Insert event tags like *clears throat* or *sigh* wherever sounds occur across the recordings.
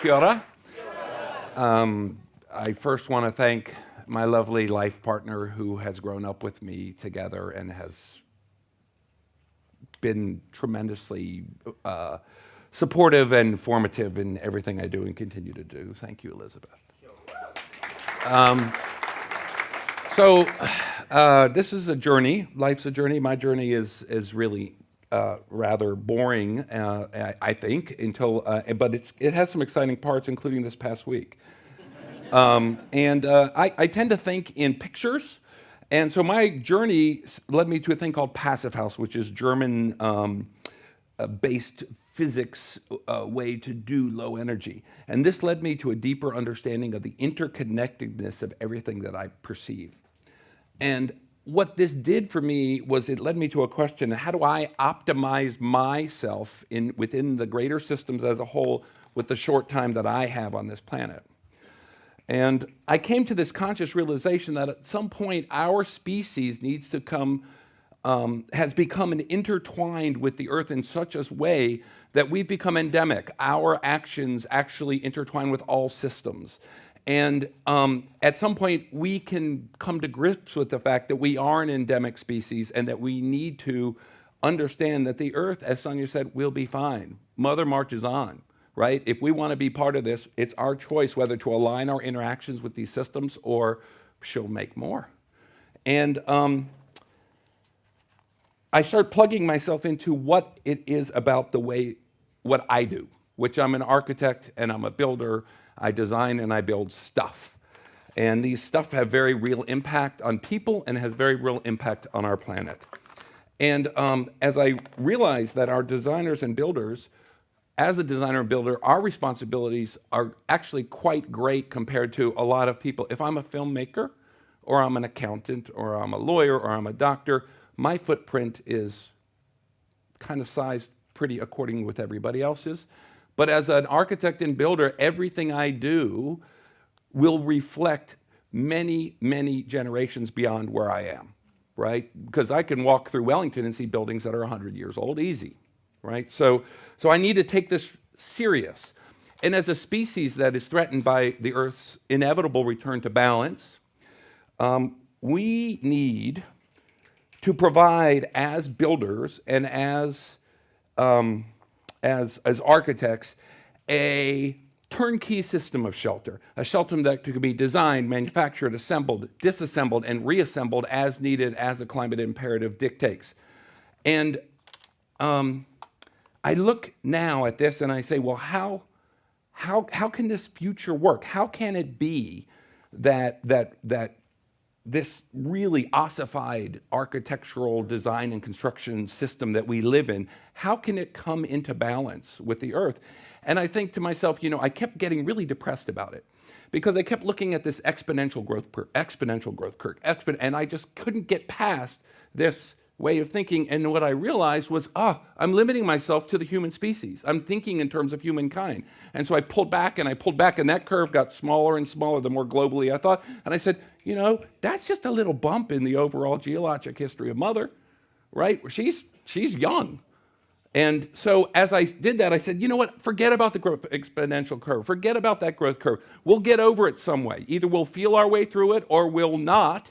Kia ora. Um, I first want to thank my lovely life partner who has grown up with me together and has been tremendously uh, supportive and formative in everything I do and continue to do. Thank you, Elizabeth. Um, so uh, this is a journey. Life's a journey. My journey is is really uh, rather boring, uh, I, think, until uh, but it has some exciting parts, including this past week. Um, and uh, I, I, tend to think in pictures. And so my journey led me to a thing called Passive House, which is German um, based physics uh, way to do low energy. And this led me to a deeper understanding of the interconnectedness of everything that I perceive. And what this did for me was it led me to a question, how do I optimize myself in, within the greater systems as a whole with the short time that I have on this planet? And I came to this conscious realization that at some point our species needs to come, um, has become intertwined with the earth in such a way that we've become endemic. Our actions actually intertwine with all systems. And um, at some point, we can come to grips with the fact that we are an endemic species and that we need to understand that the earth, as Sonia said, will be fine. Mother marches on right? If we want to be part of this, it's our choice whether to align our interactions with these systems or she'll make more. And um, I start plugging myself into what it is about the way, what I do, which I'm an architect and I'm a builder. I design and I build stuff. And these stuff have very real impact on people and has very real impact on our planet. And um, as I realized that our designers and builders as a designer and builder, our responsibilities are actually quite great compared to a lot of people. If I'm a filmmaker, or I'm an accountant, or I'm a lawyer, or I'm a doctor, my footprint is kind of sized pretty according with everybody else's. But as an architect and builder, everything I do will reflect many, many generations beyond where I am, right? Because I can walk through Wellington and see buildings that are 100 years old, easy right? So, so I need to take this serious. And as a species that is threatened by the Earth's inevitable return to balance, um, we need to provide as builders and as, um, as, as architects a turnkey system of shelter, a shelter that could be designed, manufactured, assembled, disassembled, and reassembled as needed as the climate imperative dictates. And um, I look now at this and I say, well, how, how, how can this future work? How can it be that, that, that this really ossified architectural design and construction system that we live in, how can it come into balance with the earth? And I think to myself, you know, I kept getting really depressed about it because I kept looking at this exponential growth, exponential growth curve, expo and I just couldn't get past this way of thinking. And what I realized was, ah, I'm limiting myself to the human species. I'm thinking in terms of humankind. And so I pulled back and I pulled back and that curve got smaller and smaller the more globally I thought. And I said, you know, that's just a little bump in the overall geologic history of Mother, right? She's, she's young. And so as I did that, I said, you know what, forget about the growth exponential curve. Forget about that growth curve. We'll get over it some way. Either we'll feel our way through it or we'll not.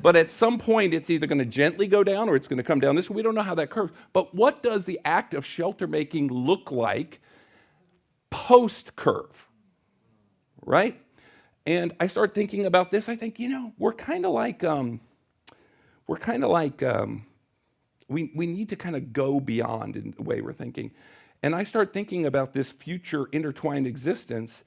But at some point, it's either going to gently go down or it's going to come down this. way. We don't know how that curves. But what does the act of shelter making look like post curve? Right? And I start thinking about this. I think, you know, we're kind of like, um, we're kind of like, um, we, we need to kind of go beyond in the way we're thinking. And I start thinking about this future intertwined existence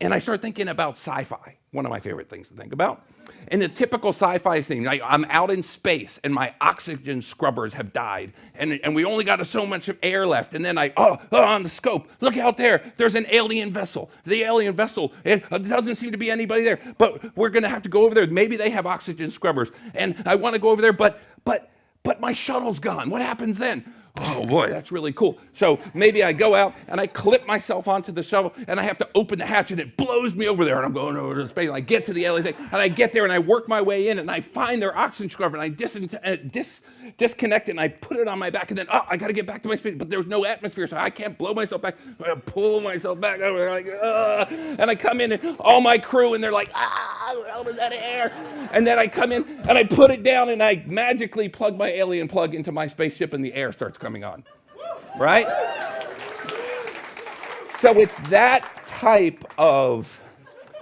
and I start thinking about sci-fi, one of my favorite things to think about. And the typical sci-fi thing, I, am out in space and my oxygen scrubbers have died and, and we only got so much air left. And then I, oh, oh, on the scope, look out there, there's an alien vessel. The alien vessel, it doesn't seem to be anybody there, but we're gonna have to go over there. Maybe they have oxygen scrubbers and I wanna go over there, but, but, but my shuttle's gone. What happens then? Oh boy, that's really cool. So maybe I go out and I clip myself onto the shuttle and I have to open the hatch and it blows me over there and I'm going over to space and I get to the alien thing and I get there and I work my way in and I find their oxygen scrubber and I dis- uh, dis- disconnect it and I put it on my back and then, oh, I got to get back to my space, but there's no atmosphere, so I can't blow myself back. I pull myself back over there, like, uh, and I come in and all my crew and they're like, ah, how was that air? And then I come in and I put it down and I magically plug my alien plug into my spaceship and the air starts coming on. Right? So it's that type of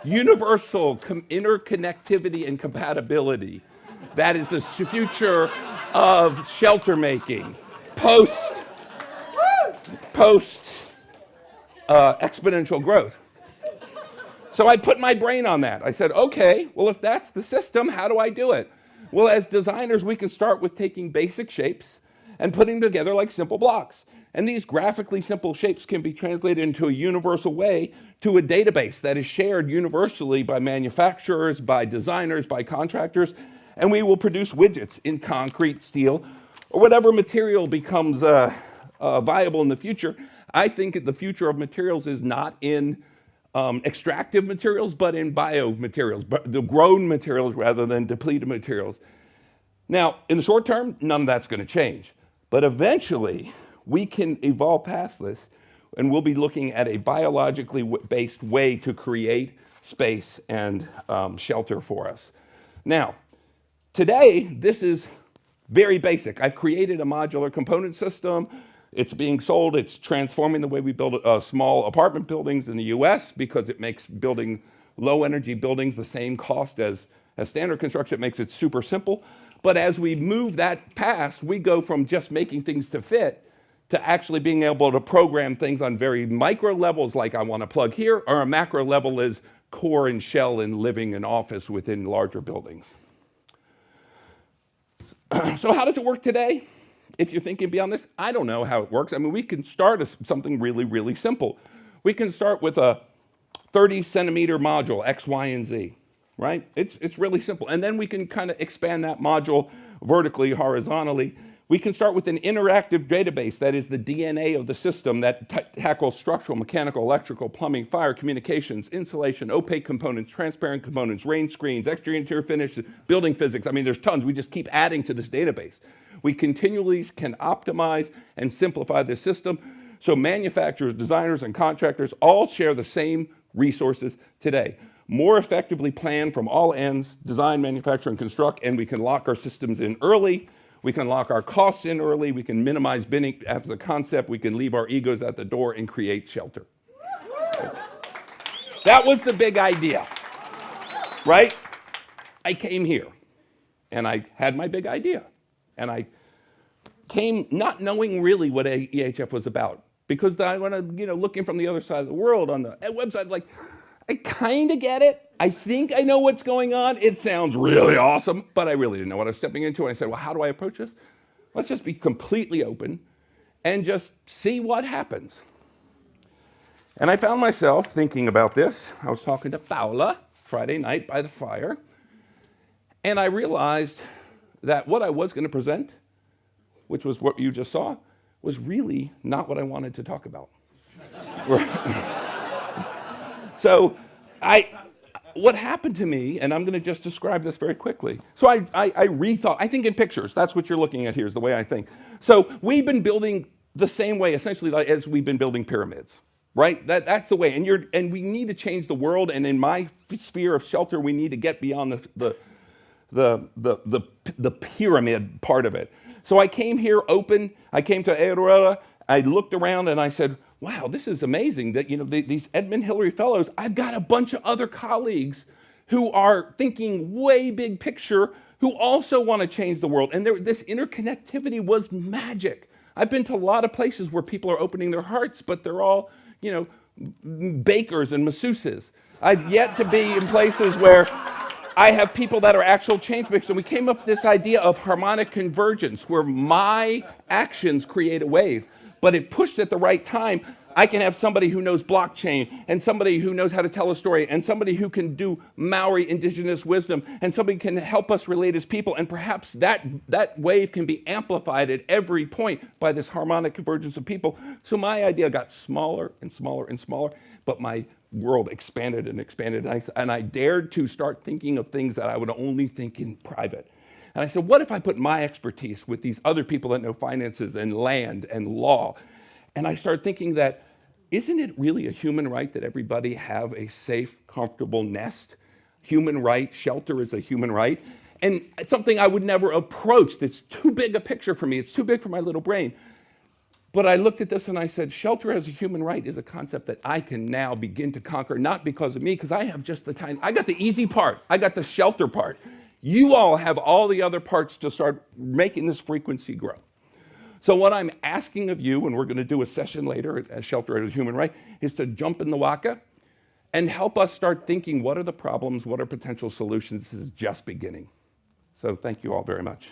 universal interconnectivity and compatibility that is the future of shelter making post post uh, exponential growth. So I put my brain on that. I said, okay, well, if that's the system, how do I do it? Well, as designers, we can start with taking basic shapes and putting together like simple blocks. And these graphically simple shapes can be translated into a universal way to a database that is shared universally by manufacturers, by designers, by contractors, and we will produce widgets in concrete, steel, or whatever material becomes uh, uh, viable in the future. I think the future of materials is not in um, extractive materials, but in biomaterials, the grown materials rather than depleted materials. Now, in the short term, none of that's going to change. But eventually, we can evolve past this, and we'll be looking at a biologically based way to create space and um, shelter for us. Now, today, this is very basic. I've created a modular component system it's being sold. It's transforming the way we build uh, small apartment buildings in the US because it makes building low energy buildings the same cost as, as standard construction. It makes it super simple. But as we move that past, we go from just making things to fit to actually being able to program things on very micro levels, like I want to plug here, or a macro level is core and shell and living and office within larger buildings. *clears throat* so how does it work today? if you're thinking beyond this, I don't know how it works. I mean, we can start as something really, really simple. We can start with a 30 centimeter module, X, Y, and Z, right? It's, it's really simple. And then we can kind of expand that module vertically, horizontally. We can start with an interactive database that is the DNA of the system that tackles structural, mechanical, electrical, plumbing, fire, communications, insulation, opaque components, transparent components, rain screens, exterior interior finish, building physics. I mean, there's tons. We just keep adding to this database. We continually can optimize and simplify the system so manufacturers, designers, and contractors all share the same resources today. More effectively plan from all ends, design, manufacture, and construct, and we can lock our systems in early, we can lock our costs in early, we can minimize binning after the concept, we can leave our egos at the door and create shelter. That was the big idea, right? I came here and I had my big idea. And I came not knowing really what EHF was about because I went, you know, looking from the other side of the world on the website, like, I kind of get it. I think I know what's going on. It sounds really awesome, but I really didn't know what I was stepping into. And I said, well, how do I approach this? Let's just be completely open and just see what happens. And I found myself thinking about this. I was talking to Paula Friday night by the fire, and I realized that what I was going to present, which was what you just saw, was really not what I wanted to talk about. *laughs* so I, what happened to me, and I'm going to just describe this very quickly. So I, I, I rethought, I think in pictures, that's what you're looking at here is the way I think. So we've been building the same way essentially like, as we've been building pyramids right? That, that's the way. And, you're, and we need to change the world. And in my sphere of shelter, we need to get beyond the, the, the, the, the, the pyramid part of it. So I came here open. I came to Aotearoa. I looked around and I said, wow, this is amazing that, you know, the, these Edmund Hillary Fellows, I've got a bunch of other colleagues who are thinking way big picture, who also want to change the world. And there, this interconnectivity was magic. I've been to a lot of places where people are opening their hearts, but they're all, you know, bakers and masseuses. I've yet to be in places where I have people that are actual change makers, and we came up with this idea of harmonic convergence, where my actions create a wave, but it pushed at the right time. I can have somebody who knows blockchain and somebody who knows how to tell a story and somebody who can do Maori indigenous wisdom and somebody can help us relate as people. And perhaps that, that wave can be amplified at every point by this harmonic convergence of people. So my idea got smaller and smaller and smaller, but my world expanded and expanded. And I, and I dared to start thinking of things that I would only think in private. And I said, what if I put my expertise with these other people that know finances and land and law? And I started thinking that isn't it really a human right that everybody have a safe, comfortable nest? Human right, shelter is a human right. And it's something I would never approach that's too big a picture for me. It's too big for my little brain. But I looked at this and I said, shelter as a human right is a concept that I can now begin to conquer, not because of me, because I have just the tiny, I got the easy part. I got the shelter part. You all have all the other parts to start making this frequency grow. So what I'm asking of you, and we're going to do a session later at Shelter as a Human Right, is to jump in the waka and help us start thinking what are the problems, what are potential solutions. This is just beginning. So thank you all very much.